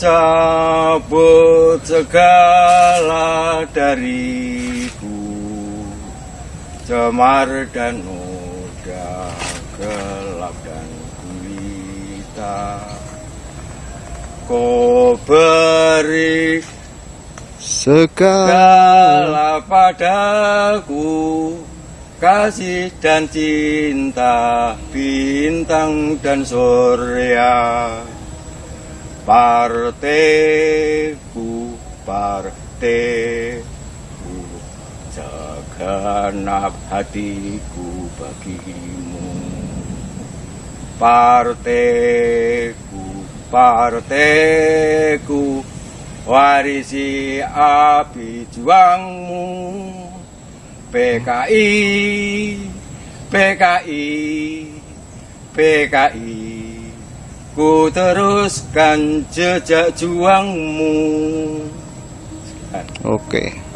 Cabut segala dariku Cemar dan noda gelap dan gulita. Kau beri segala padaku Kasih dan cinta bintang dan surya Parteku, parteku Segenap hatiku bagimu. Parteku, parteku Warisi api juangmu. PKI, PKI, PKI Ku teruskan jejak juangmu. Oke.